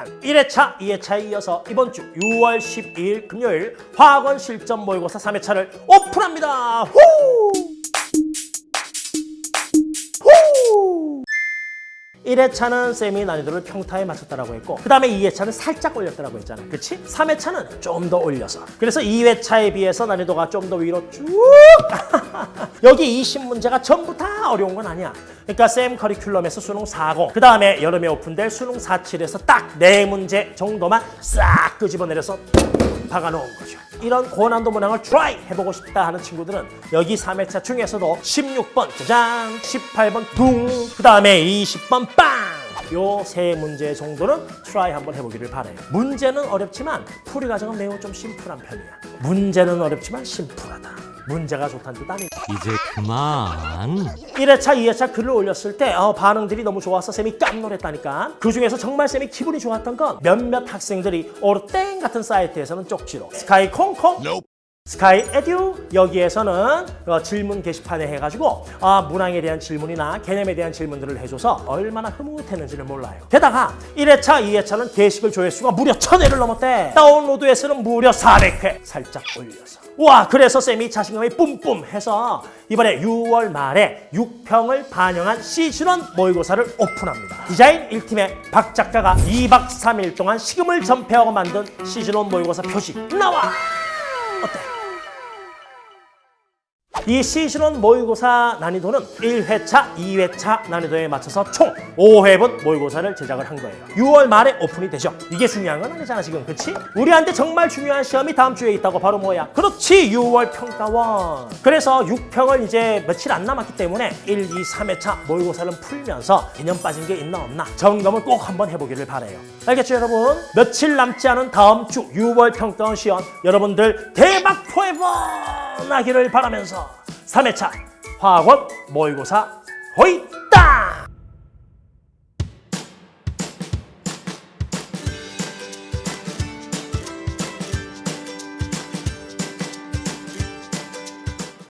짜잔! 1회차, 2회차에 이어서 이번 주 6월 12일 금요일 화학원 실전 모의고사 3회차를 오픈합니다. 후! 후! 1회차는 쌤이 난이도를 평타에 맞췄다라고 했고 그 다음에 2회차는 살짝 올렸다라고 했잖아 그치? 3회차는 좀 더 올려서 그래서 2회차에 비해서 난이도가 좀 더 위로 쭉 여기 20문제가 전부 다 어려운 건 아니야 그러니까 쌤 커리큘럼에서 수능 40, 그 다음에 여름에 오픈될 수능 47에서 딱 4문제 정도만 싹 끄집어내려서 박아놓은 거죠. 이런 고난도 문항을 try 해보고 싶다 하는 친구들은 여기 3회차 중에서도 16번 짜잔, 18번 둥, 그 다음에 20번 빵! 요 세 문제 정도는 try 한번 해보기를 바래요. 문제는 어렵지만 풀이 과정은 매우 좀 심플한 편이야. 문제는 어렵지만 심플하다. 문제가 좋다는 뜻 아니야. 이제 그만. 1회차, 2회차 글을 올렸을 때 어, 반응들이 너무 좋아서 쌤이 깜놀했다니까. 그중에서 정말 쌤이 기분이 좋았던 건 몇몇 학생들이 오르땡 같은 사이트에서는 쪽지로 스카이 콩콩 스카이 에듀 여기에서는 어, 질문 게시판에 해가지고 아, 문항에 대한 질문이나 개념에 대한 질문들을 해줘서 얼마나 흐뭇했는지를 몰라요. 게다가 1회차, 2회차는 게시글 조회수가 무려 1000회를 넘었대. 다운로드 횟수는 무려 400회 살짝 올려서. 와 그래서 쌤이 자신감이 뿜뿜 해서 이번에 6월 말에 6평을 반영한 시즌원 모의고사를 오픈합니다. 디자인 1팀의 박 작가가 2박 3일 동안 식음을 전폐하고 만든 시즌원 모의고사 표지 나와! 어때? 이 시즌원 모의고사 난이도는 1회차, 2회차 난이도에 맞춰서 총 5회분 모의고사를 제작을 한 거예요. 6월 말에 오픈이 되죠. 이게 중요한 건 아니잖아 지금, 그렇지? 우리한테 정말 중요한 시험이 다음 주에 있다고 바로 뭐야? 그렇지, 6월 평가원. 그래서 6평을 이제 며칠 안 남았기 때문에 1, 2, 3회차 모의고사를 풀면서 개념 빠진 게 있나 없나 점검을 꼭 한번 해보기를 바래요. 알겠죠, 여러분? 며칠 남지 않은 다음 주 6월 평가원 시험 여러분들 대박 포에버 나기를 바라면서 3회차 화학원 모의고사 호잇!